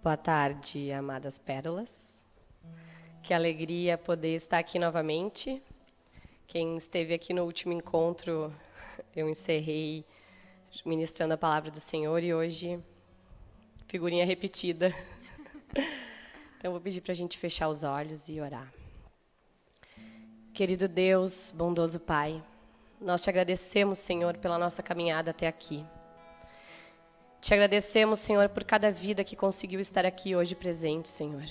Boa tarde, amadas pérolas. Que alegria poder estar aqui novamente. Quem esteve aqui no último encontro, eu encerrei ministrando a palavra do Senhor e hoje figurinha repetida. Então vou pedir para a gente fechar os olhos e orar. Querido Deus, bondoso Pai, nós te agradecemos, Senhor, pela nossa caminhada até aqui. Te agradecemos, Senhor, por cada vida que conseguiu estar aqui hoje presente, Senhor.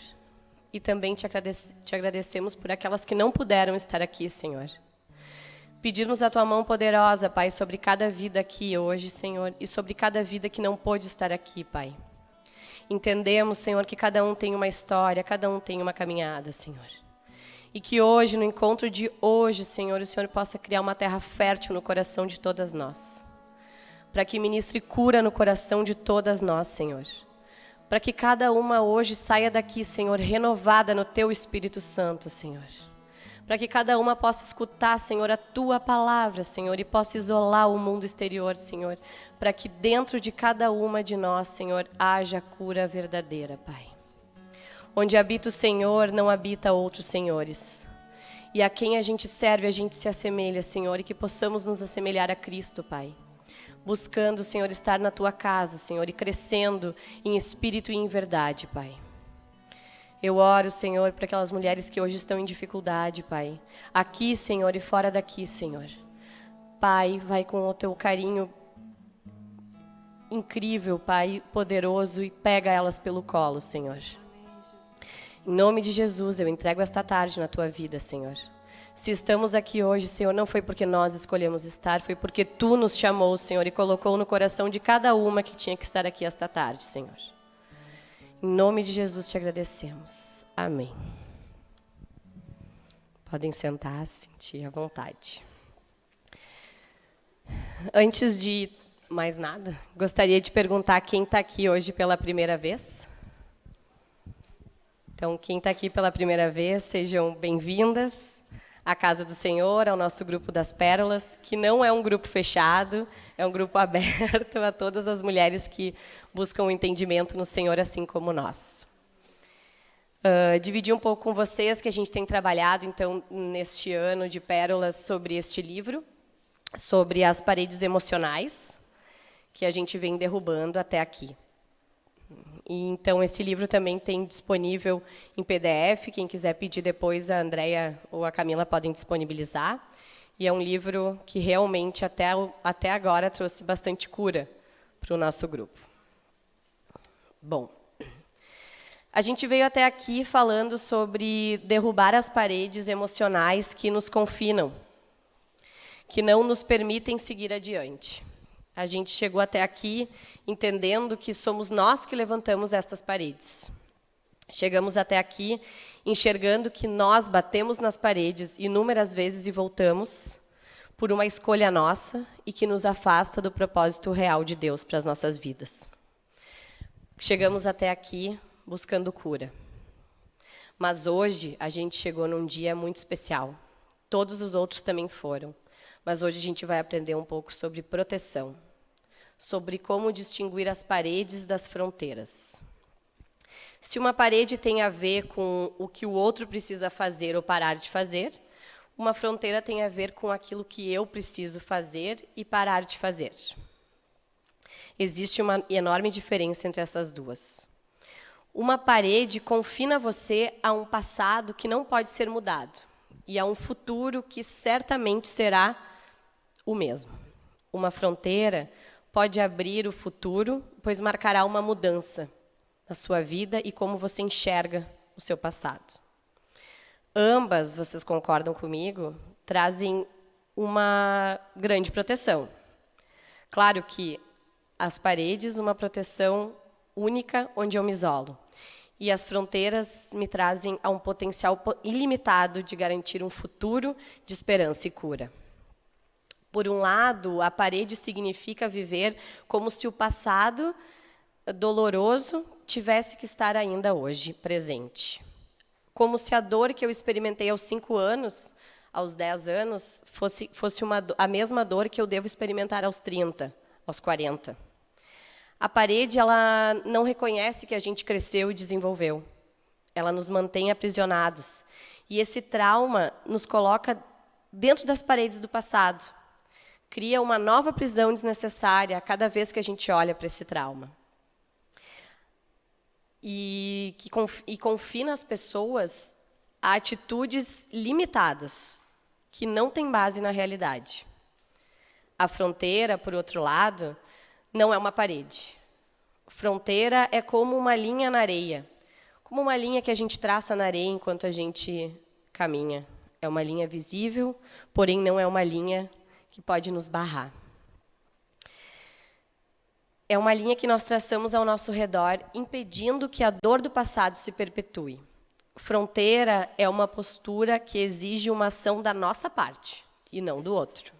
E também te, agradece, te agradecemos por aquelas que não puderam estar aqui, Senhor. Pedimos a tua mão poderosa, Pai, sobre cada vida aqui hoje, Senhor, e sobre cada vida que não pôde estar aqui, Pai. Entendemos, Senhor, que cada um tem uma história, cada um tem uma caminhada, Senhor. E que hoje, no encontro de hoje, Senhor, o Senhor possa criar uma terra fértil no coração de todas nós. Para que ministre cura no coração de todas nós, Senhor. Para que cada uma hoje saia daqui, Senhor, renovada no Teu Espírito Santo, Senhor. Para que cada uma possa escutar, Senhor, a Tua palavra, Senhor, e possa isolar o mundo exterior, Senhor. Para que dentro de cada uma de nós, Senhor, haja cura verdadeira, Pai. Onde habita o Senhor, não habita outros senhores. E a quem a gente serve, a gente se assemelha, Senhor, e que possamos nos assemelhar a Cristo, Pai. Buscando, Senhor, estar na tua casa, Senhor, e crescendo em espírito e em verdade, Pai. Eu oro, Senhor, para aquelas mulheres que hoje estão em dificuldade, Pai. Aqui, Senhor, e fora daqui, Senhor. Pai, vai com o teu carinho incrível, Pai, poderoso, e pega elas pelo colo, Senhor. Em nome de Jesus, eu entrego esta tarde na tua vida, Senhor. Se estamos aqui hoje, Senhor, não foi porque nós escolhemos estar, foi porque tu nos chamou, Senhor, e colocou no coração de cada uma que tinha que estar aqui esta tarde, Senhor. Em nome de Jesus te agradecemos. Amém. Podem sentar, sentir à vontade. Antes de mais nada, gostaria de perguntar quem está aqui hoje pela primeira vez. Então, quem está aqui pela primeira vez, sejam bem-vindas à Casa do Senhor, ao nosso grupo das Pérolas, que não é um grupo fechado, é um grupo aberto a todas as mulheres que buscam o entendimento no Senhor, assim como nós. Uh, dividir um pouco com vocês que a gente tem trabalhado, então, neste ano de Pérolas, sobre este livro, sobre as paredes emocionais, que a gente vem derrubando até aqui. E, então, esse livro também tem disponível em PDF. Quem quiser pedir depois, a Andrea ou a Camila podem disponibilizar. E é um livro que realmente, até, até agora, trouxe bastante cura para o nosso grupo. Bom, a gente veio até aqui falando sobre derrubar as paredes emocionais que nos confinam, que não nos permitem seguir adiante. A gente chegou até aqui entendendo que somos nós que levantamos estas paredes. Chegamos até aqui enxergando que nós batemos nas paredes inúmeras vezes e voltamos por uma escolha nossa e que nos afasta do propósito real de Deus para as nossas vidas. Chegamos até aqui buscando cura. Mas hoje a gente chegou num dia muito especial. Todos os outros também foram. Mas hoje a gente vai aprender um pouco sobre proteção sobre como distinguir as paredes das fronteiras. Se uma parede tem a ver com o que o outro precisa fazer ou parar de fazer, uma fronteira tem a ver com aquilo que eu preciso fazer e parar de fazer. Existe uma enorme diferença entre essas duas. Uma parede confina você a um passado que não pode ser mudado e a um futuro que certamente será o mesmo. Uma fronteira pode abrir o futuro, pois marcará uma mudança na sua vida e como você enxerga o seu passado. Ambas, vocês concordam comigo, trazem uma grande proteção. Claro que as paredes, uma proteção única onde eu me isolo. E as fronteiras me trazem a um potencial ilimitado de garantir um futuro de esperança e cura. Por um lado, a parede significa viver como se o passado doloroso tivesse que estar ainda hoje presente. Como se a dor que eu experimentei aos cinco anos, aos dez anos, fosse, fosse uma, a mesma dor que eu devo experimentar aos 30, aos 40. A parede ela não reconhece que a gente cresceu e desenvolveu. Ela nos mantém aprisionados. E esse trauma nos coloca dentro das paredes do passado. Cria uma nova prisão desnecessária a cada vez que a gente olha para esse trauma. E, que, e confina as pessoas a atitudes limitadas, que não têm base na realidade. A fronteira, por outro lado, não é uma parede. Fronteira é como uma linha na areia, como uma linha que a gente traça na areia enquanto a gente caminha. É uma linha visível, porém não é uma linha que pode nos barrar. É uma linha que nós traçamos ao nosso redor, impedindo que a dor do passado se perpetue. Fronteira é uma postura que exige uma ação da nossa parte e não do outro.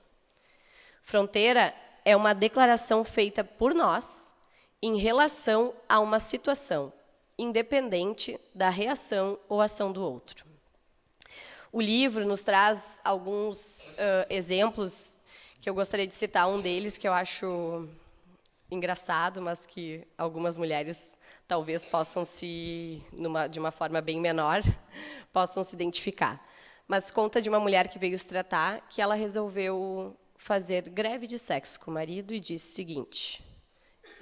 Fronteira é uma declaração feita por nós em relação a uma situação, independente da reação ou ação do outro. O livro nos traz alguns uh, exemplos que eu gostaria de citar. Um deles que eu acho engraçado, mas que algumas mulheres talvez possam se, numa, de uma forma bem menor, possam se identificar. Mas conta de uma mulher que veio se tratar que ela resolveu fazer greve de sexo com o marido e disse o seguinte: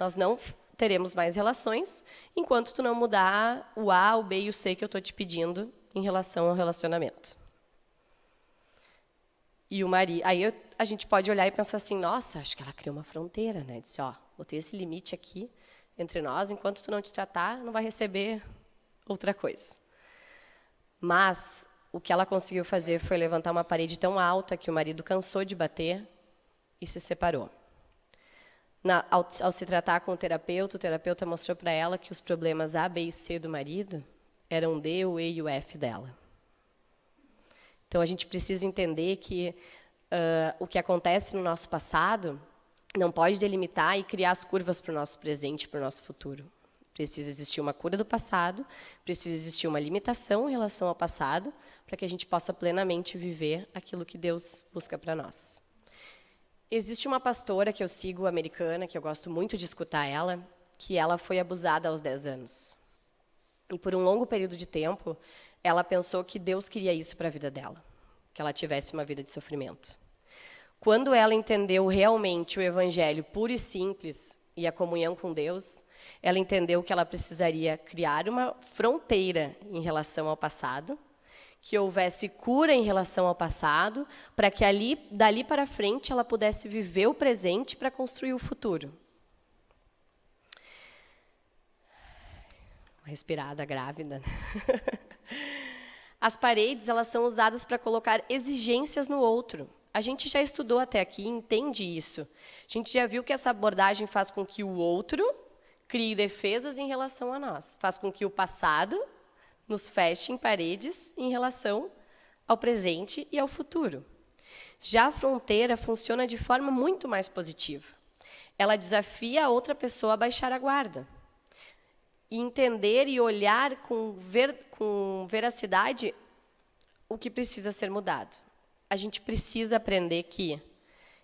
nós não teremos mais relações enquanto tu não mudar o A, o B e o C que eu estou te pedindo em relação ao relacionamento. E o marido, aí eu, a gente pode olhar e pensar assim, nossa, acho que ela criou uma fronteira, né? Disse, ó, botei esse limite aqui entre nós, enquanto tu não te tratar, não vai receber outra coisa. Mas o que ela conseguiu fazer foi levantar uma parede tão alta que o marido cansou de bater e se separou. Na, ao, ao, se tratar com o terapeuta, o terapeuta mostrou para ela que os problemas A, B e C do marido eram D, o E e o F dela. Então, a gente precisa entender que uh, o que acontece no nosso passado não pode delimitar e criar as curvas para o nosso presente para o nosso futuro. Precisa existir uma cura do passado, precisa existir uma limitação em relação ao passado, para que a gente possa plenamente viver aquilo que Deus busca para nós. Existe uma pastora que eu sigo, americana, que eu gosto muito de escutar ela, que ela foi abusada aos 10 anos. E por um longo período de tempo, ela pensou que Deus queria isso para a vida dela, que ela tivesse uma vida de sofrimento. Quando ela entendeu realmente o evangelho puro e simples e a comunhão com Deus, ela entendeu que ela precisaria criar uma fronteira em relação ao passado, que houvesse cura em relação ao passado, para que ali, dali para frente ela pudesse viver o presente para construir o futuro. Respirada grávida. As paredes elas são usadas para colocar exigências no outro. A gente já estudou até aqui, entende isso. A gente já viu que essa abordagem faz com que o outro crie defesas em relação a nós, faz com que o passado nos feche em paredes em relação ao presente e ao futuro. Já a fronteira funciona de forma muito mais positiva. Ela desafia a outra pessoa a baixar a guarda e entender e olhar com, ver, com veracidade o que precisa ser mudado. A gente precisa aprender que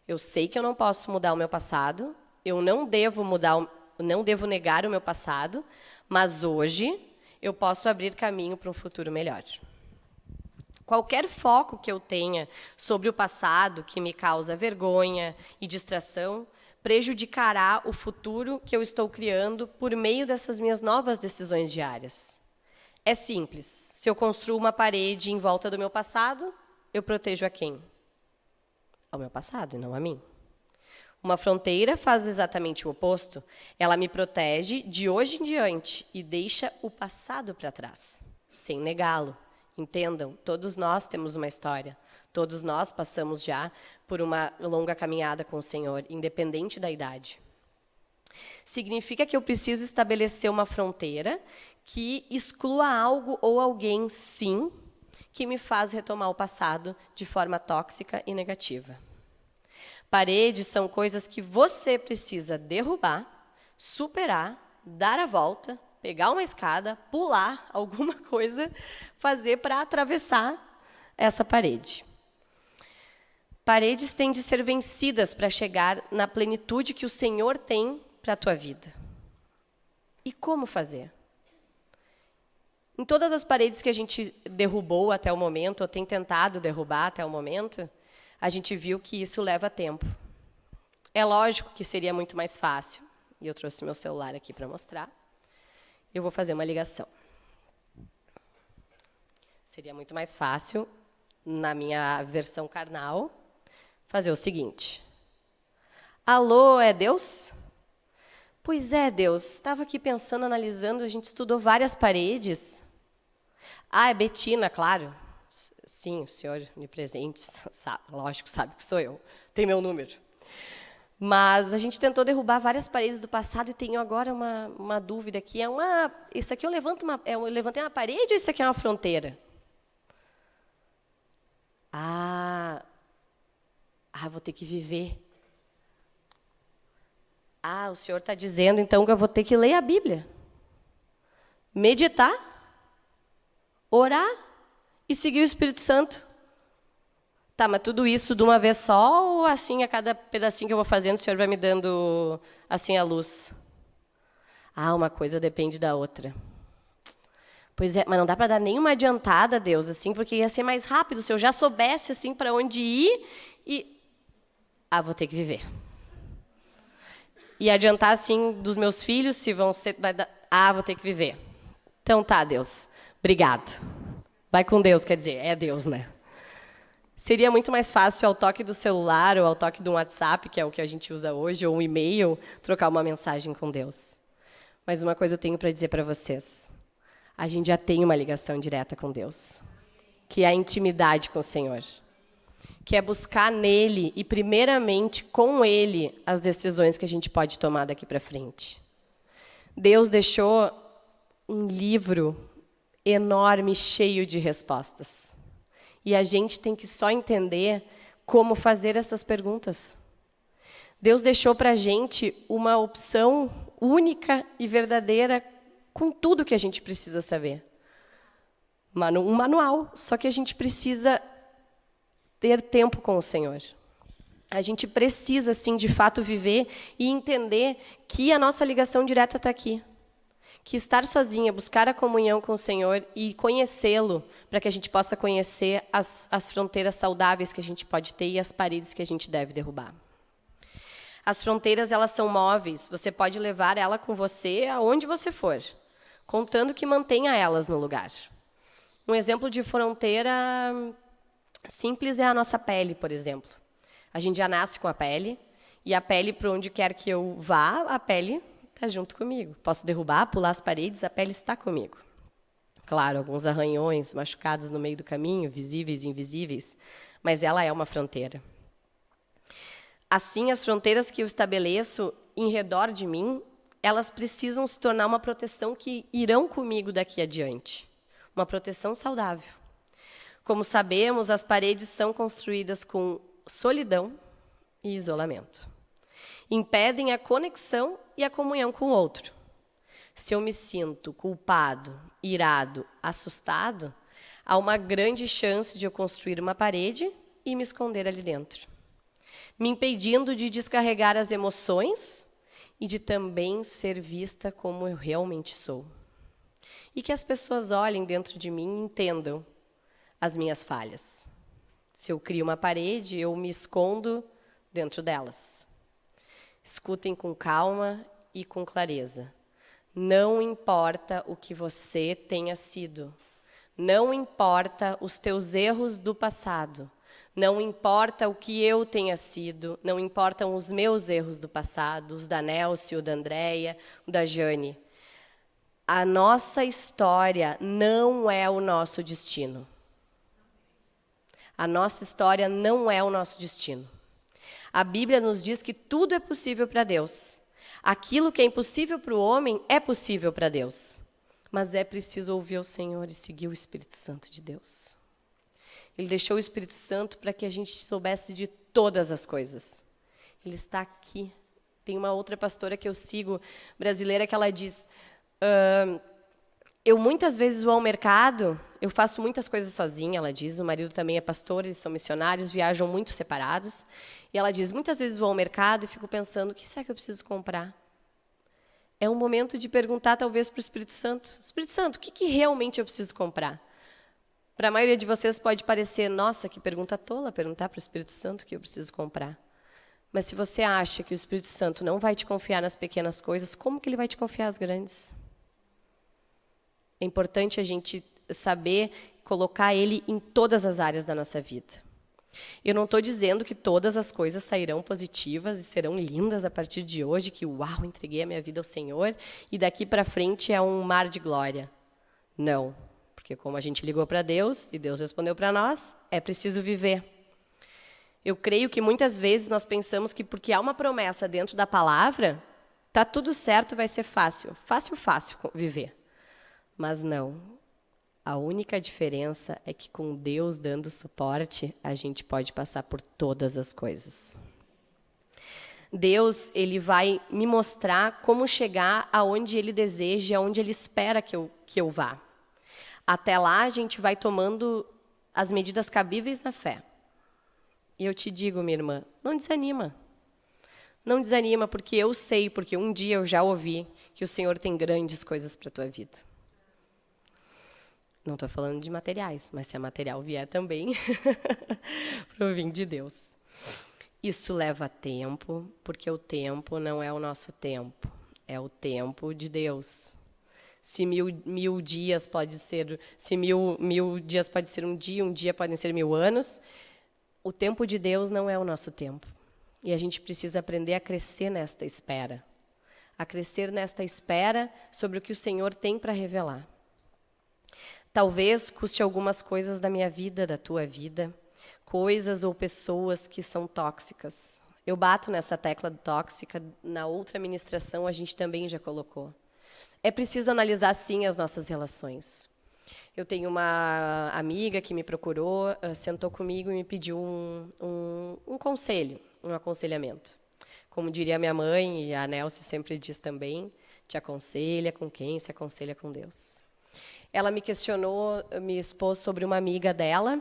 eu sei que eu não posso mudar o meu passado, eu não devo mudar, não devo negar o meu passado, mas hoje eu posso abrir caminho para um futuro melhor. Qualquer foco que eu tenha sobre o passado que me causa vergonha e distração prejudicará o futuro que eu estou criando por meio dessas minhas novas decisões diárias. É simples. Se eu construo uma parede em volta do meu passado, eu protejo a quem? Ao meu passado e não a mim. Uma fronteira faz exatamente o oposto. Ela me protege de hoje em diante e deixa o passado para trás, sem negá-lo. Entendam, todos nós temos uma história. Todos nós passamos já por uma longa caminhada com o Senhor, independente da idade. Significa que eu preciso estabelecer uma fronteira que exclua algo ou alguém, sim, que me faz retomar o passado de forma tóxica e negativa. Paredes são coisas que você precisa derrubar, superar, dar a volta, pegar uma escada, pular alguma coisa, fazer para atravessar essa parede. Paredes têm de ser vencidas para chegar na plenitude que o Senhor tem para a tua vida. E como fazer? Em todas as paredes que a gente derrubou até o momento, ou tem tentado derrubar até o momento, a gente viu que isso leva tempo. É lógico que seria muito mais fácil, e eu trouxe meu celular aqui para mostrar. Eu vou fazer uma ligação. Seria muito mais fácil, na minha versão carnal, fazer o seguinte. Alô, é Deus? Pois é, Deus. Estava aqui pensando, analisando, a gente estudou várias paredes. Ah, é Betina, claro. Sim, o senhor onipresente, sabe, lógico, sabe que sou eu. Tem meu número. Mas a gente tentou derrubar várias paredes do passado e tenho agora uma, uma dúvida aqui. É uma, isso aqui eu, levanto uma, é, eu levantei uma parede ou isso aqui é uma fronteira? Ah, ah, vou ter que viver. Ah, o senhor está dizendo então que eu vou ter que ler a Bíblia, meditar orar e seguir o Espírito Santo. Tá, mas tudo isso de uma vez só ou assim a cada pedacinho que eu vou fazendo o Senhor vai me dando assim a luz? Ah, uma coisa depende da outra. Pois é, mas não dá para dar nenhuma adiantada, Deus, assim, porque ia ser mais rápido se eu já soubesse assim para onde ir e ah, vou ter que viver. E adiantar assim dos meus filhos se vão ser vai dar... ah, vou ter que viver. Então tá, Deus. Obrigado. Vai com Deus, quer dizer, é Deus, né? Seria muito mais fácil ao toque do celular ou ao toque do WhatsApp, que é o que a gente usa hoje, ou um e-mail, trocar uma mensagem com Deus. Mas uma coisa eu tenho para dizer para vocês. A gente já tem uma ligação direta com Deus, que é a intimidade com o Senhor. Que é buscar nele e, primeiramente, com ele, as decisões que a gente pode tomar daqui para frente. Deus deixou um livro enorme, cheio de respostas. E a gente tem que só entender como fazer essas perguntas. Deus deixou para a gente uma opção única e verdadeira com tudo que a gente precisa saber. Um manual, só que a gente precisa ter tempo com o Senhor. A gente precisa, sim, de fato, viver e entender que a nossa ligação direta está aqui que estar sozinha, buscar a comunhão com o Senhor e conhecê-lo, para que a gente possa conhecer as, as fronteiras saudáveis que a gente pode ter e as paredes que a gente deve derrubar. As fronteiras, elas são móveis, você pode levar ela com você aonde você for, contando que mantenha elas no lugar. Um exemplo de fronteira simples é a nossa pele, por exemplo. A gente já nasce com a pele, e a pele, para onde quer que eu vá, a pele está junto comigo. Posso derrubar, pular as paredes, a pele está comigo. Claro, alguns arranhões, machucados no meio do caminho, visíveis e invisíveis, mas ela é uma fronteira. Assim, as fronteiras que eu estabeleço em redor de mim, elas precisam se tornar uma proteção que irão comigo daqui adiante. Uma proteção saudável. Como sabemos, as paredes são construídas com solidão e isolamento impedem a conexão e a comunhão com o outro. Se eu me sinto culpado, irado, assustado, há uma grande chance de eu construir uma parede e me esconder ali dentro, me impedindo de descarregar as emoções e de também ser vista como eu realmente sou. E que as pessoas olhem dentro de mim e entendam as minhas falhas. Se eu crio uma parede, eu me escondo dentro delas. Escutem com calma e com clareza. Não importa o que você tenha sido. Não importa os teus erros do passado. Não importa o que eu tenha sido. Não importam os meus erros do passado, os da Nelce, o da Andréia, o da Jane. A nossa história não é o nosso destino. A nossa história não é o nosso destino. A Bíblia nos diz que tudo é possível para Deus. Aquilo que é impossível para o homem é possível para Deus. Mas é preciso ouvir o Senhor e seguir o Espírito Santo de Deus. Ele deixou o Espírito Santo para que a gente soubesse de todas as coisas. Ele está aqui. Tem uma outra pastora que eu sigo, brasileira, que ela diz: uh, Eu muitas vezes vou ao mercado, eu faço muitas coisas sozinha, ela diz. O marido também é pastor, eles são missionários, viajam muito separados. E ela diz: muitas vezes vou ao mercado e fico pensando: o que será que eu preciso comprar? É um momento de perguntar, talvez, para o Espírito Santo: Espírito Santo, o que, que realmente eu preciso comprar? Para a maioria de vocês pode parecer, nossa, que pergunta tola perguntar para o Espírito Santo o que eu preciso comprar. Mas se você acha que o Espírito Santo não vai te confiar nas pequenas coisas, como que ele vai te confiar as grandes? É importante a gente saber colocar ele em todas as áreas da nossa vida. Eu não estou dizendo que todas as coisas sairão positivas e serão lindas a partir de hoje, que uau, entreguei a minha vida ao Senhor e daqui para frente é um mar de glória. Não, porque como a gente ligou para Deus e Deus respondeu para nós, é preciso viver. Eu creio que muitas vezes nós pensamos que porque há uma promessa dentro da palavra, tá tudo certo, vai ser fácil, fácil, fácil viver. Mas não, a única diferença é que com Deus dando suporte, a gente pode passar por todas as coisas. Deus, ele vai me mostrar como chegar aonde ele deseja, aonde ele espera que eu, que eu vá. Até lá, a gente vai tomando as medidas cabíveis na fé. E eu te digo, minha irmã, não desanima. Não desanima, porque eu sei, porque um dia eu já ouvi que o Senhor tem grandes coisas para a tua vida. Não estou falando de materiais, mas se a material vier também, provém de Deus. Isso leva tempo, porque o tempo não é o nosso tempo, é o tempo de Deus. Se mil, mil dias pode ser, se mil, mil dias pode ser um dia, um dia podem ser mil anos, o tempo de Deus não é o nosso tempo. E a gente precisa aprender a crescer nesta espera, a crescer nesta espera sobre o que o Senhor tem para revelar. Talvez custe algumas coisas da minha vida, da tua vida, coisas ou pessoas que são tóxicas. Eu bato nessa tecla tóxica, na outra ministração a gente também já colocou. É preciso analisar, sim, as nossas relações. Eu tenho uma amiga que me procurou, eh, sentou comigo e me pediu um, um, um conselho, um aconselhamento. Como diria minha mãe, e a Nelce sempre diz também, te aconselha com quem se aconselha com Deus. Ela me questionou, me expôs sobre uma amiga dela,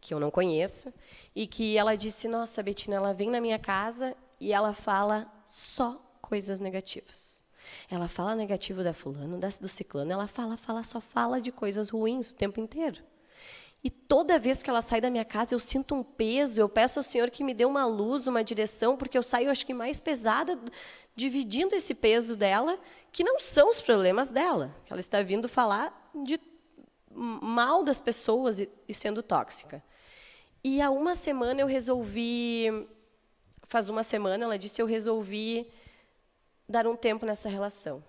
que eu não conheço, e que ela disse: Nossa, Betina, ela vem na minha casa e ela fala só coisas negativas. Ela fala negativo da fulano, do ciclano, ela fala, fala, só fala de coisas ruins o tempo inteiro. E toda vez que ela sai da minha casa, eu sinto um peso, eu peço ao Senhor que me dê uma luz, uma direção, porque eu saio, acho que mais pesada, dividindo esse peso dela, que não são os problemas dela. Que ela está vindo falar de mal das pessoas e, e sendo tóxica. E há uma semana eu resolvi, faz uma semana, ela disse, eu resolvi dar um tempo nessa relação.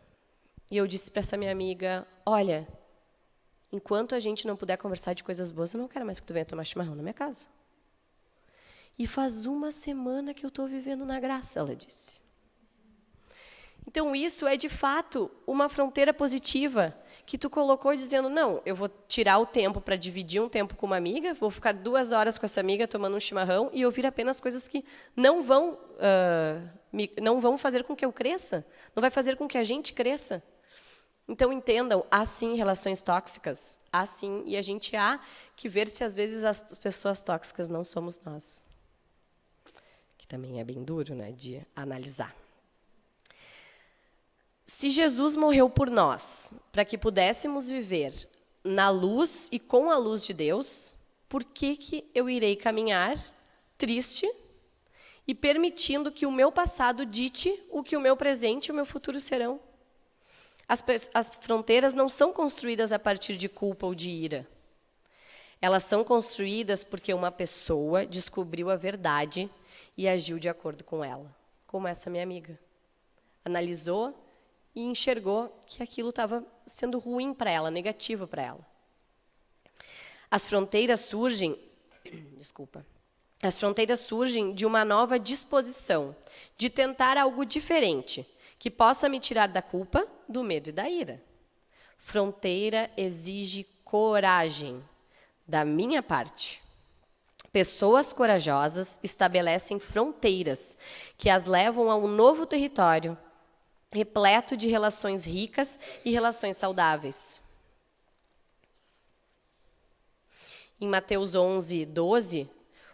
E eu disse para essa minha amiga, olha, Enquanto a gente não puder conversar de coisas boas, eu não quero mais que tu venha tomar chimarrão na minha casa. E faz uma semana que eu estou vivendo na graça, ela disse. Então, isso é, de fato, uma fronteira positiva que tu colocou dizendo, não, eu vou tirar o tempo para dividir um tempo com uma amiga, vou ficar duas horas com essa amiga tomando um chimarrão e ouvir apenas coisas que não vão, uh, me, não vão fazer com que eu cresça, não vai fazer com que a gente cresça. Então entendam, há sim relações tóxicas, há sim, e a gente há que ver se às vezes as pessoas tóxicas não somos nós. Que também é bem duro, né, de analisar. Se Jesus morreu por nós, para que pudéssemos viver na luz e com a luz de Deus, por que, que eu irei caminhar triste e permitindo que o meu passado dite o que o meu presente e o meu futuro serão? As, as fronteiras não são construídas a partir de culpa ou de ira. Elas são construídas porque uma pessoa descobriu a verdade e agiu de acordo com ela, como essa minha amiga. Analisou e enxergou que aquilo estava sendo ruim para ela, negativo para ela. As fronteiras surgem, desculpa. As fronteiras surgem de uma nova disposição de tentar algo diferente, que possa me tirar da culpa, do medo e da ira. Fronteira exige coragem da minha parte. Pessoas corajosas estabelecem fronteiras que as levam a um novo território, repleto de relações ricas e relações saudáveis. Em Mateus 11, 12,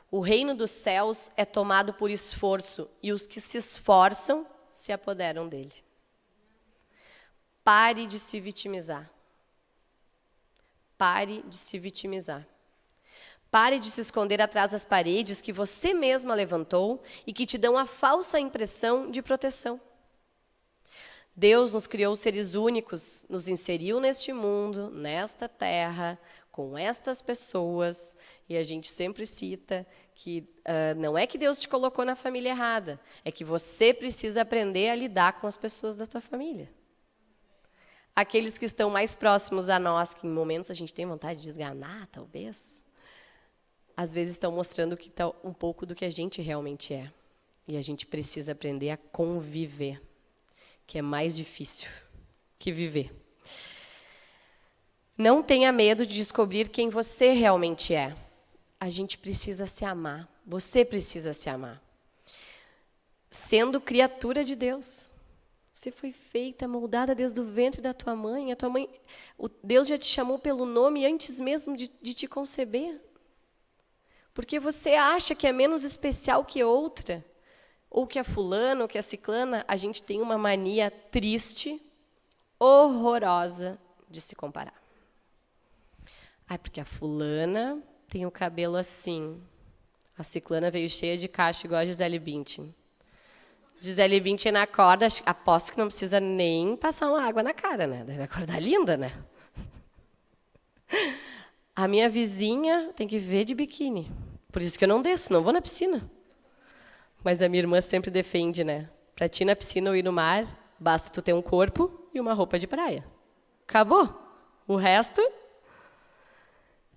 o reino dos céus é tomado por esforço, e os que se esforçam se apoderam dele. Pare de se vitimizar. Pare de se vitimizar. Pare de se esconder atrás das paredes que você mesma levantou e que te dão a falsa impressão de proteção. Deus nos criou seres únicos, nos inseriu neste mundo, nesta terra, com estas pessoas, e a gente sempre cita que uh, não é que Deus te colocou na família errada, é que você precisa aprender a lidar com as pessoas da tua família. Aqueles que estão mais próximos a nós, que em momentos a gente tem vontade de esganar, talvez, às vezes estão mostrando que tá um pouco do que a gente realmente é. E a gente precisa aprender a conviver, que é mais difícil que viver. Não tenha medo de descobrir quem você realmente é. A gente precisa se amar. Você precisa se amar. Sendo criatura de Deus. Você foi feita, moldada desde o ventre da tua mãe. A tua mãe, o Deus já te chamou pelo nome antes mesmo de, de te conceber. Porque você acha que é menos especial que outra, ou que a fulana, ou que a ciclana, a gente tem uma mania triste, horrorosa de se comparar. Ai, porque a fulana tem o cabelo assim. A ciclana veio cheia de caixa, igual a Gisele Bündchen. Gisele Bündchen na corda, aposto que não precisa nem passar uma água na cara, né? Deve acordar linda, né? A minha vizinha tem que ver de biquíni. Por isso que eu não desço, não vou na piscina. Mas a minha irmã sempre defende, né? Para ti na piscina ou ir no mar, basta tu ter um corpo e uma roupa de praia. Acabou. O resto.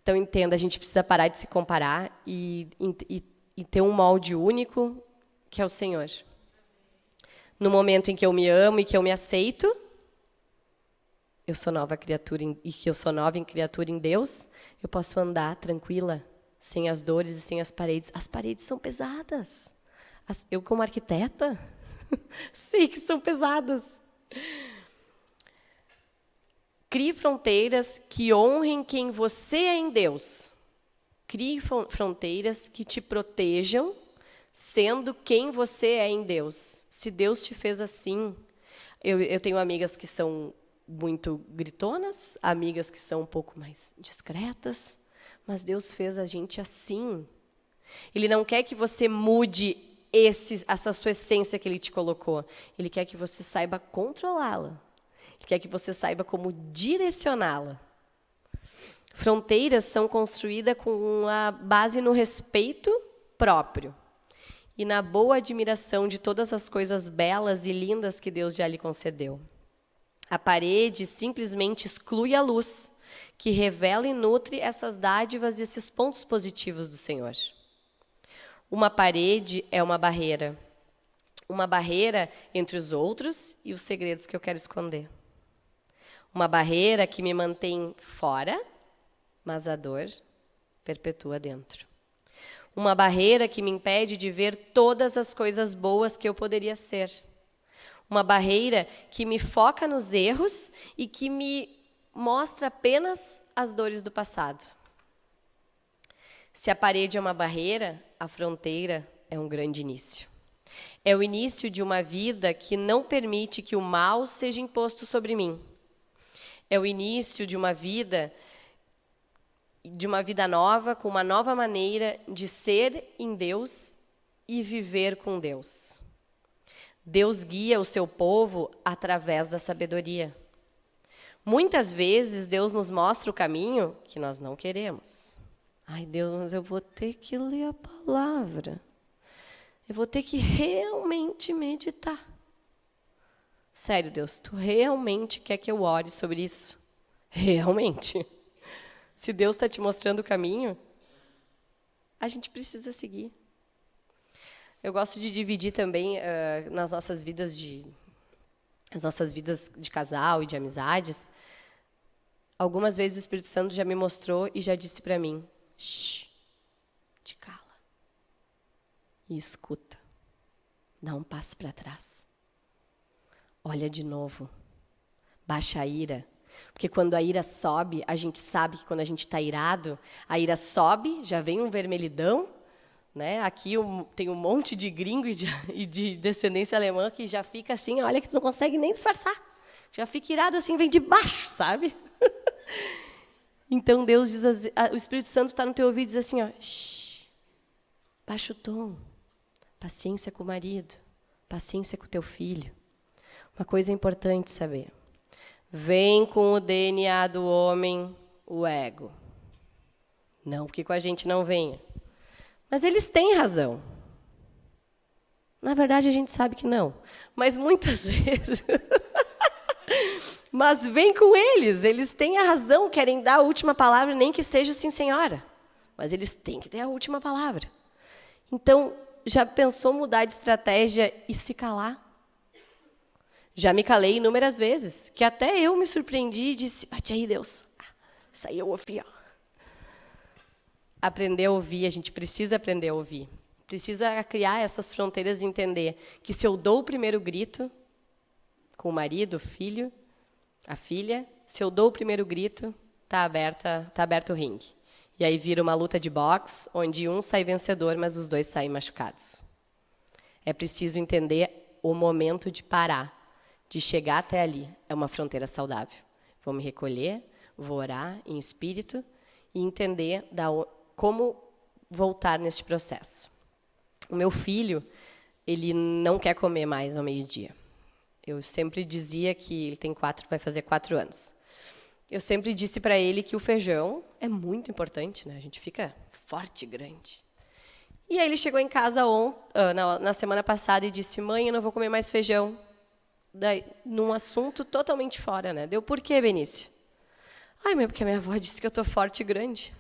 Então entenda, a gente precisa parar de se comparar e, e, e ter um molde único, que é o Senhor. No momento em que eu me amo e que eu me aceito, eu sou nova criatura em, e que eu sou nova em criatura em Deus, eu posso andar tranquila, sem as dores e sem as paredes. As paredes são pesadas. Eu, como arquiteta, sei que são pesadas. Crie fronteiras que honrem quem você é em Deus. Crie fronteiras que te protejam sendo quem você é em Deus. Se Deus te fez assim, eu, eu tenho amigas que são muito gritonas, amigas que são um pouco mais discretas, mas Deus fez a gente assim. Ele não quer que você mude esse, essa sua essência que Ele te colocou. Ele quer que você saiba controlá-la. Ele quer que você saiba como direcioná-la. Fronteiras são construídas com a base no respeito próprio e na boa admiração de todas as coisas belas e lindas que Deus já lhe concedeu. A parede simplesmente exclui a luz, que revela e nutre essas dádivas e esses pontos positivos do Senhor. Uma parede é uma barreira. Uma barreira entre os outros e os segredos que eu quero esconder. Uma barreira que me mantém fora, mas a dor perpetua dentro uma barreira que me impede de ver todas as coisas boas que eu poderia ser. Uma barreira que me foca nos erros e que me mostra apenas as dores do passado. Se a parede é uma barreira, a fronteira é um grande início. É o início de uma vida que não permite que o mal seja imposto sobre mim. É o início de uma vida de uma vida nova, com uma nova maneira de ser em Deus e viver com Deus. Deus guia o seu povo através da sabedoria. Muitas vezes Deus nos mostra o caminho que nós não queremos. Ai, Deus, mas eu vou ter que ler a palavra. Eu vou ter que realmente meditar. Sério, Deus, tu realmente quer que eu ore sobre isso? Realmente. Se Deus está te mostrando o caminho, a gente precisa seguir. Eu gosto de dividir também uh, nas nossas vidas de as nossas vidas de casal e de amizades. Algumas vezes o Espírito Santo já me mostrou e já disse para mim: Shh, te cala e escuta. Dá um passo para trás. Olha de novo. Baixa a ira porque quando a ira sobe, a gente sabe que quando a gente está irado, a ira sobe, já vem um vermelhidão. Né? Aqui tem um monte de gringo e de, e de, descendência alemã que já fica assim, olha que tu não consegue nem disfarçar. Já fica irado assim, vem de baixo, sabe? Então Deus diz, assim, o Espírito Santo está no teu ouvido e diz assim, ó, baixa o tom, paciência com o marido, paciência com o teu filho. Uma coisa importante saber. Vem com o DNA do homem o ego. Não porque com a gente não venha. Mas eles têm razão. Na verdade, a gente sabe que não. Mas muitas vezes. Mas vem com eles, eles têm a razão, querem dar a última palavra, nem que seja sim, senhora. Mas eles têm que ter a última palavra. Então, já pensou mudar de estratégia e se calar? Já me calei inúmeras vezes, que até eu me surpreendi e disse: Bate aí, Deus. Isso aí eu ouvi. Aprender a ouvir, a gente precisa aprender a ouvir. Precisa criar essas fronteiras e entender que se eu dou o primeiro grito com o marido, o filho, a filha, se eu dou o primeiro grito, está aberta, tá aberto o ringue. E aí vira uma luta de boxe, onde um sai vencedor, mas os dois saem machucados. É preciso entender o momento de parar de chegar até ali é uma fronteira saudável. Vou me recolher, vou orar em espírito e entender da, como voltar neste processo. O meu filho, ele não quer comer mais ao meio-dia. Eu sempre dizia que ele tem quatro, vai fazer quatro anos. Eu sempre disse para ele que o feijão é muito importante, né? A gente fica forte, grande. E aí ele chegou em casa on, uh, na, na semana passada e disse: "Mãe, eu não vou comer mais feijão daí, num assunto totalmente fora, né? Deu por quê, Benício? Ai, mãe, porque a minha avó disse que eu tô forte e grande.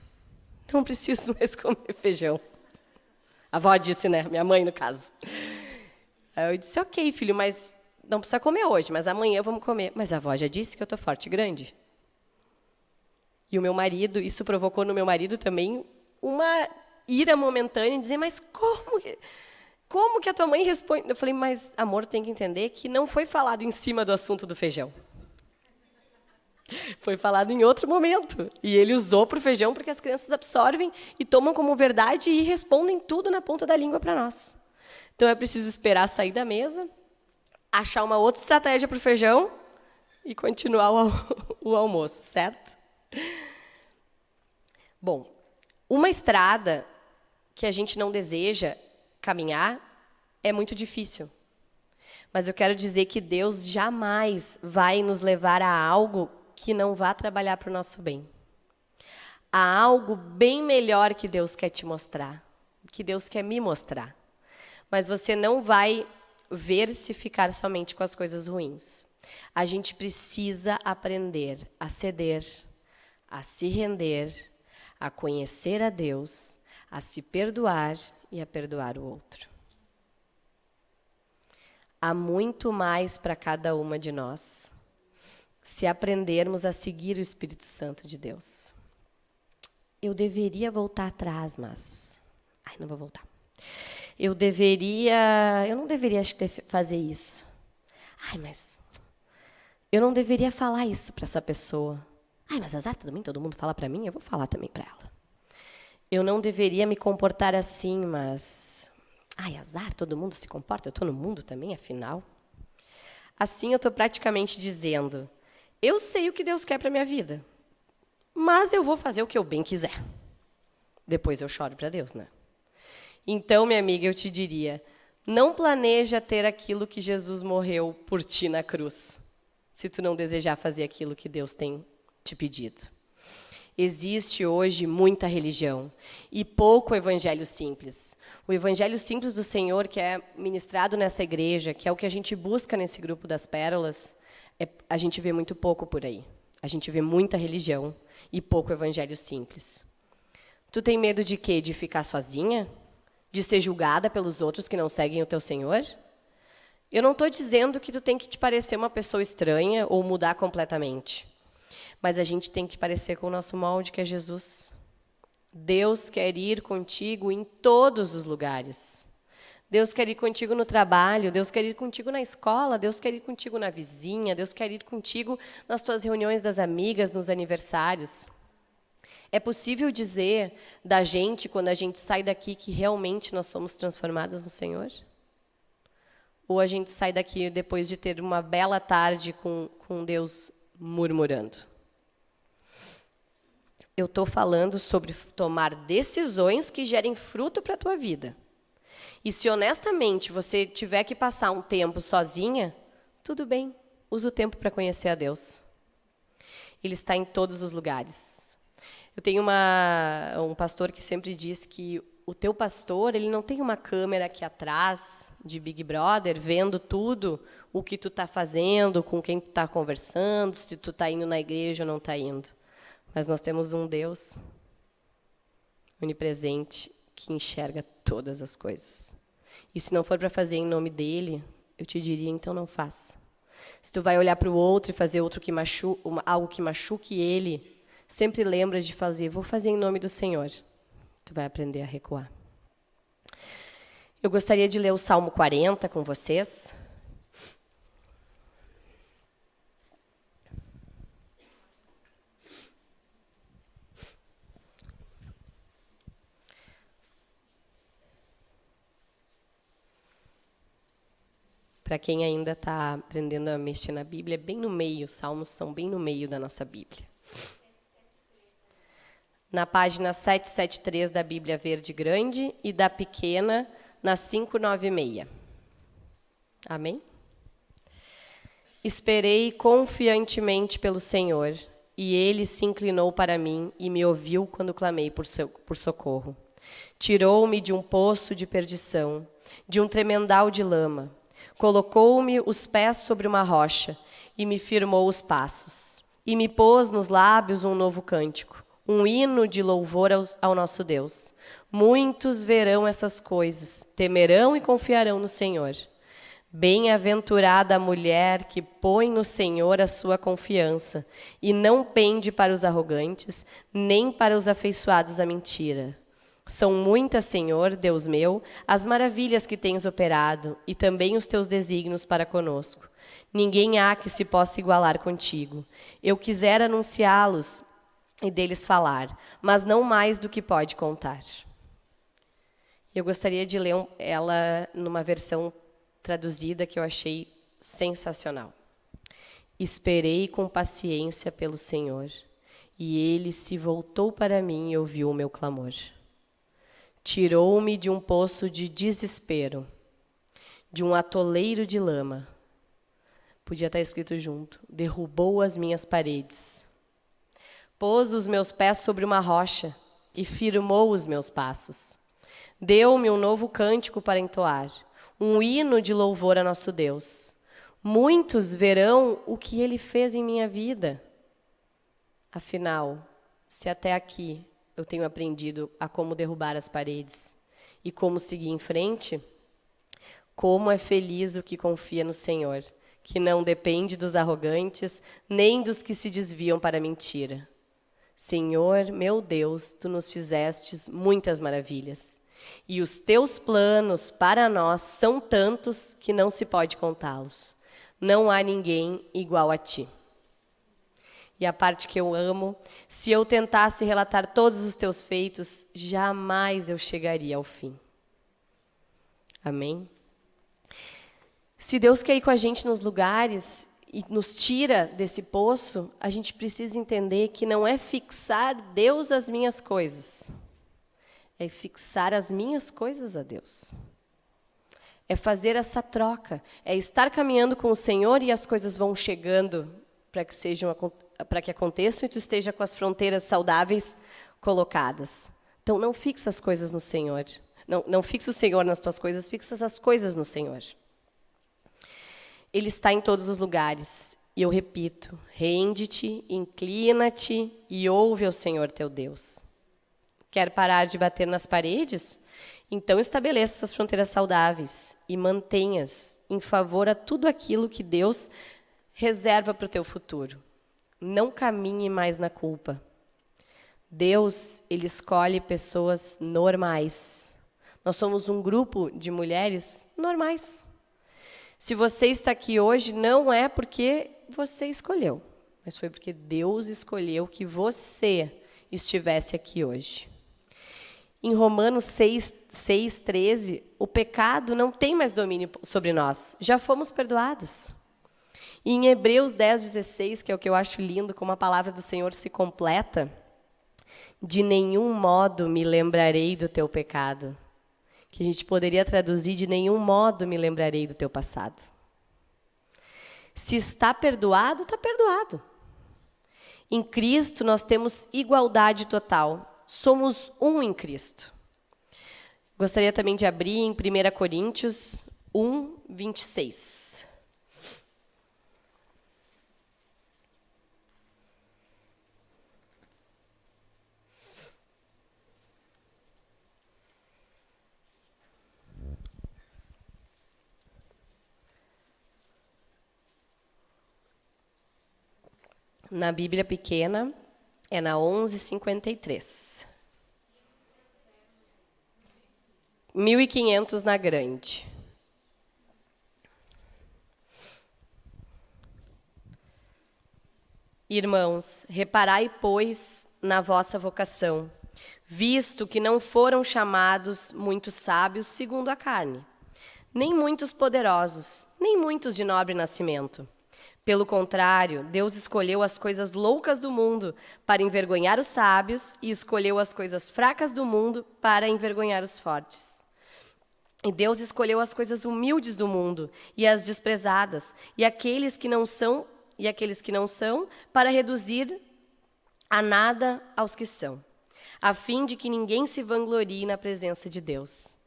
Não preciso mais comer feijão. A avó disse, né? Minha mãe, no caso. Aí eu disse, ok, filho, mas não precisa comer hoje, mas amanhã vamos comer. Mas a avó já disse que eu tô forte e grande. E o meu marido, isso provocou no meu marido também uma ira momentânea em dizer, mas como que... Como que a tua mãe responde? Eu falei, mas amor, tem que entender que não foi falado em cima do assunto do feijão. Foi falado em outro momento. E ele usou para o feijão porque as crianças absorvem e tomam como verdade e respondem tudo na ponta da língua para nós. Então é preciso esperar sair da mesa, achar uma outra estratégia para o feijão e continuar o, o almoço, certo? Bom, uma estrada que a gente não deseja caminhar é muito difícil. Mas eu quero dizer que Deus jamais vai nos levar a algo que não vá trabalhar para o nosso bem. Há algo bem melhor que Deus quer te mostrar, que Deus quer me mostrar. Mas você não vai ver se ficar somente com as coisas ruins. A gente precisa aprender a ceder, a se render, a conhecer a Deus, a se perdoar e a perdoar o outro. Há muito mais para cada uma de nós se aprendermos a seguir o Espírito Santo de Deus. Eu deveria voltar atrás, mas. Ai, não vou voltar. Eu deveria. Eu não deveria acho, fazer isso. Ai, mas. Eu não deveria falar isso para essa pessoa. Ai, mas azar também, todo mundo fala para mim, eu vou falar também para ela eu não deveria me comportar assim, mas. Ai, azar, todo mundo se comporta, eu estou no mundo também, afinal. Assim eu estou praticamente dizendo: eu sei o que Deus quer para minha vida, mas eu vou fazer o que eu bem quiser. Depois eu choro para Deus, né? Então, minha amiga, eu te diria: não planeja ter aquilo que Jesus morreu por ti na cruz, se tu não desejar fazer aquilo que Deus tem te pedido. Existe hoje muita religião e pouco evangelho simples. O evangelho simples do Senhor, que é ministrado nessa igreja, que é o que a gente busca nesse grupo das pérolas, é, a gente vê muito pouco por aí. A gente vê muita religião e pouco evangelho simples. Tu tem medo de quê? De ficar sozinha? De ser julgada pelos outros que não seguem o teu Senhor? Eu não estou dizendo que tu tem que te parecer uma pessoa estranha ou mudar completamente. Mas a gente tem que parecer com o nosso molde, que é Jesus. Deus quer ir contigo em todos os lugares. Deus quer ir contigo no trabalho, Deus quer ir contigo na escola, Deus quer ir contigo na vizinha, Deus quer ir contigo nas tuas reuniões das amigas, nos aniversários. É possível dizer da gente, quando a gente sai daqui, que realmente nós somos transformadas no Senhor? ou a gente sai daqui depois de ter uma bela tarde com, com Deus murmurando. Eu estou falando sobre tomar decisões que gerem fruto para a tua vida. E se honestamente você tiver que passar um tempo sozinha, tudo bem, usa o tempo para conhecer a Deus. Ele está em todos os lugares. Eu tenho uma, um pastor que sempre diz que o teu pastor ele não tem uma câmera aqui atrás de Big Brother vendo tudo o que tu está fazendo, com quem tu está conversando, se tu está indo na igreja ou não está indo. Mas nós temos um Deus onipresente que enxerga todas as coisas. E se não for para fazer em nome dele, eu te diria, então não faça. Se tu vai olhar para o outro e fazer outro que machu algo que machuque ele, sempre lembra de fazer, vou fazer em nome do Senhor. Tu vai aprender a recuar. Eu gostaria de ler o Salmo 40 com vocês. Para quem ainda está aprendendo a mexer na Bíblia, é bem no meio, os salmos são bem no meio da nossa Bíblia na página 773 da Bíblia Verde Grande e da pequena na 596. Amém? Esperei confiantemente pelo Senhor, e ele se inclinou para mim e me ouviu quando clamei por, seu, por socorro. Tirou-me de um poço de perdição, de um tremendal de lama. Colocou-me os pés sobre uma rocha e me firmou os passos. E me pôs nos lábios um novo cântico um hino de louvor ao, nosso Deus. Muitos verão essas coisas, temerão e confiarão no Senhor. Bem-aventurada a mulher que põe no Senhor a sua confiança e não pende para os arrogantes, nem para os afeiçoados à mentira. São muitas, Senhor, Deus meu, as maravilhas que tens operado e também os teus desígnios para conosco. Ninguém há que se possa igualar contigo. Eu quisera anunciá-los, e deles falar, mas não mais do que pode contar. Eu gostaria de ler ela numa versão traduzida que eu achei sensacional. Esperei com paciência pelo Senhor, e ele se voltou para mim e ouviu o meu clamor. Tirou-me de um poço de desespero, de um atoleiro de lama. Podia estar escrito junto. Derrubou as minhas paredes Pôs os meus pés sobre uma rocha e firmou os meus passos. Deu-me um novo cântico para entoar, um hino de louvor a nosso Deus. Muitos verão o que ele fez em minha vida. Afinal, se até aqui eu tenho aprendido a como derrubar as paredes e como seguir em frente, como é feliz o que confia no Senhor, que não depende dos arrogantes nem dos que se desviam para a mentira. Senhor, meu Deus, tu nos fizestes muitas maravilhas. E os teus planos para nós são tantos que não se pode contá-los. Não há ninguém igual a ti. E a parte que eu amo, se eu tentasse relatar todos os teus feitos, jamais eu chegaria ao fim. Amém? Se Deus quer ir com a gente nos lugares, e nos tira desse poço, a gente precisa entender que não é fixar Deus às minhas coisas, é fixar as minhas coisas a Deus. É fazer essa troca, é estar caminhando com o Senhor e as coisas vão chegando para que sejam para que aconteçam e tu esteja com as fronteiras saudáveis colocadas. Então não fixa as coisas no Senhor. Não, não fixa o Senhor nas tuas coisas, fixa as coisas no Senhor. Ele está em todos os lugares. E eu repito: rende-te, inclina-te e ouve ao Senhor teu Deus. Quer parar de bater nas paredes? Então estabeleça essas fronteiras saudáveis e mantenhas em favor a tudo aquilo que Deus reserva para o teu futuro. Não caminhe mais na culpa. Deus, ele escolhe pessoas normais. Nós somos um grupo de mulheres normais. Se você está aqui hoje, não é porque você escolheu, mas foi porque Deus escolheu que você estivesse aqui hoje. Em Romanos 6, 6, 13, o pecado não tem mais domínio sobre nós, já fomos perdoados. E em Hebreus 10, 16, que é o que eu acho lindo, como a palavra do Senhor se completa, de nenhum modo me lembrarei do teu pecado. Que a gente poderia traduzir, de nenhum modo me lembrarei do teu passado. Se está perdoado, está perdoado. Em Cristo nós temos igualdade total. Somos um em Cristo. Gostaria também de abrir em 1 Coríntios 1, 26. Na Bíblia pequena, é na 1153. 1500 na grande. Irmãos, reparai, pois, na vossa vocação, visto que não foram chamados muitos sábios segundo a carne, nem muitos poderosos, nem muitos de nobre nascimento pelo contrário, Deus escolheu as coisas loucas do mundo para envergonhar os sábios e escolheu as coisas fracas do mundo para envergonhar os fortes. E Deus escolheu as coisas humildes do mundo e as desprezadas e aqueles que não são e aqueles que não são para reduzir a nada aos que são, a fim de que ninguém se vanglorie na presença de Deus.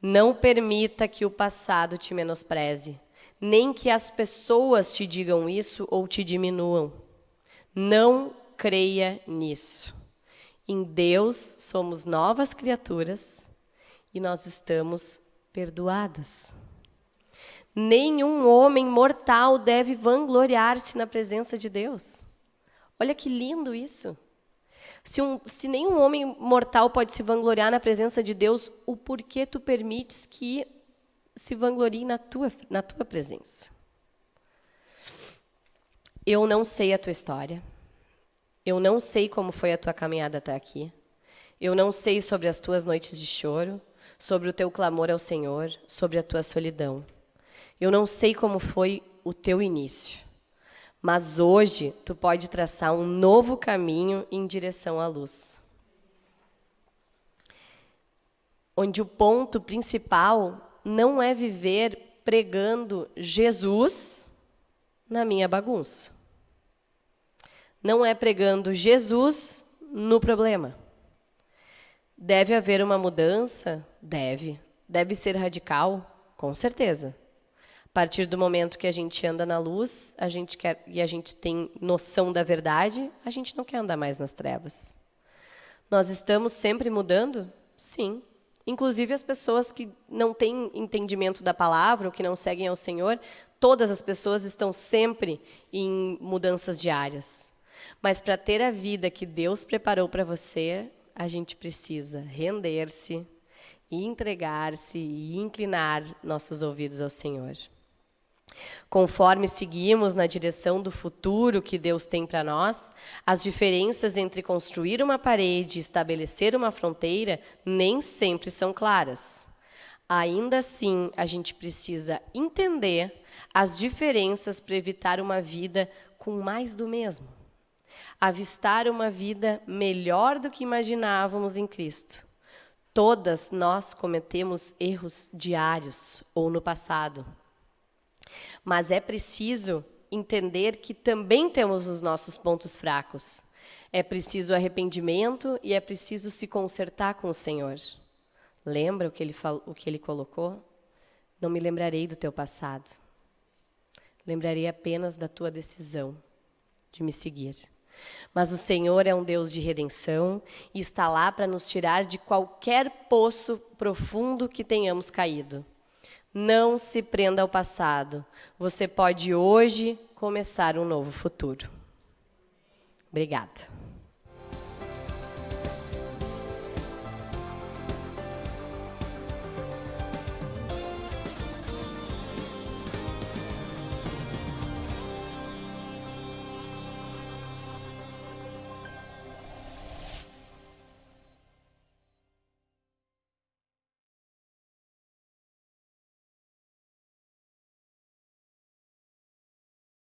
Não permita que o passado te menospreze nem que as pessoas te digam isso ou te diminuam. Não creia nisso. Em Deus somos novas criaturas e nós estamos perdoadas. Nenhum homem mortal deve vangloriar-se na presença de Deus. Olha que lindo isso. Se, um, se nenhum homem mortal pode se vangloriar na presença de Deus, o porquê tu permites que se vanglorie na tua, na tua presença. Eu não sei a tua história. Eu não sei como foi a tua caminhada até aqui. Eu não sei sobre as tuas noites de choro, sobre o teu clamor ao Senhor, sobre a tua solidão. Eu não sei como foi o teu início. Mas hoje tu pode traçar um novo caminho em direção à luz. Onde o ponto principal não é viver pregando Jesus na minha bagunça. Não é pregando Jesus no problema. Deve haver uma mudança? Deve. Deve ser radical? Com certeza. A partir do momento que a gente anda na luz, a gente quer e a gente tem noção da verdade, a gente não quer andar mais nas trevas. Nós estamos sempre mudando? Sim. Inclusive as pessoas que não têm entendimento da palavra ou que não seguem ao Senhor, todas as pessoas estão sempre em mudanças diárias. Mas para ter a vida que Deus preparou para você, a gente precisa render-se, entregar-se e inclinar nossos ouvidos ao Senhor. Conforme seguimos na direção do futuro que Deus tem para nós, as diferenças entre construir uma parede e estabelecer uma fronteira nem sempre são claras. Ainda assim, a gente precisa entender as diferenças para evitar uma vida com mais do mesmo. Avistar uma vida melhor do que imaginávamos em Cristo. Todas nós cometemos erros diários ou no passado. Mas é preciso entender que também temos os nossos pontos fracos. É preciso arrependimento e é preciso se consertar com o Senhor. Lembra o que ele, falou, o que ele colocou? Não me lembrarei do teu passado. Lembrarei apenas da tua decisão de me seguir. Mas o Senhor é um Deus de redenção e está lá para nos tirar de qualquer poço profundo que tenhamos caído. Não se prenda ao passado. Você pode hoje começar um novo futuro. Obrigada.